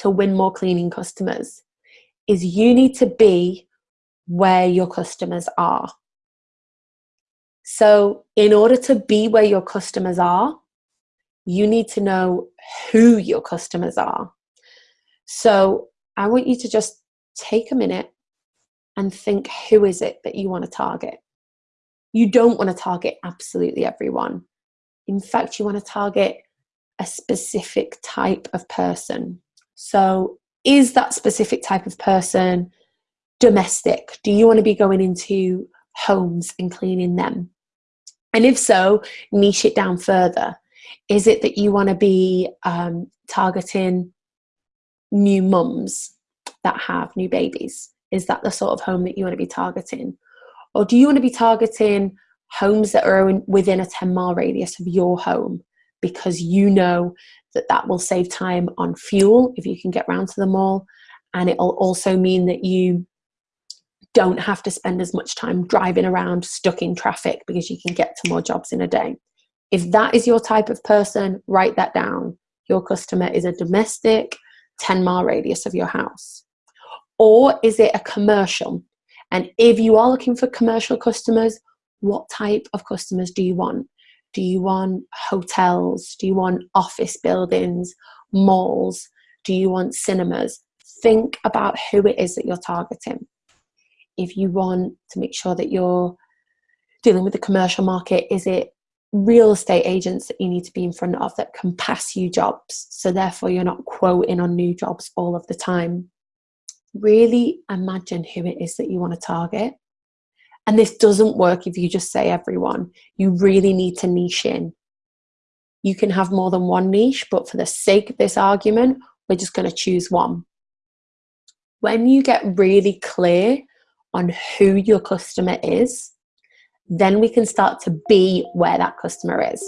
to win more cleaning customers is you need to be where your customers are. So, in order to be where your customers are, you need to know who your customers are. So, I want you to just take a minute and think who is it that you want to target? You don't want to target absolutely everyone. In fact, you want to target a specific type of person. So, is that specific type of person domestic? Do you want to be going into homes and cleaning them? And if so, niche it down further. Is it that you want to be um, targeting new mums that have new babies? Is that the sort of home that you want to be targeting? Or do you want to be targeting homes that are within a 10 mile radius of your home because you know that that will save time on fuel if you can get round to the mall and it'll also mean that you don't have to spend as much time driving around stuck in traffic because you can get to more jobs in a day. If that is your type of person, write that down. Your customer is a domestic 10 mile radius of your house. Or is it a commercial? And if you are looking for commercial customers, what type of customers do you want? Do you want hotels? Do you want office buildings, malls? Do you want cinemas? Think about who it is that you're targeting. If you want to make sure that you're dealing with the commercial market, is it real estate agents that you need to be in front of that can pass you jobs? So, therefore, you're not quoting on new jobs all of the time. Really imagine who it is that you want to target and this doesn't work if you just say everyone. You really need to niche in. You can have more than one niche, but for the sake of this argument, we're just going to choose one. When you get really clear on who your customer is, then we can start to be where that customer is.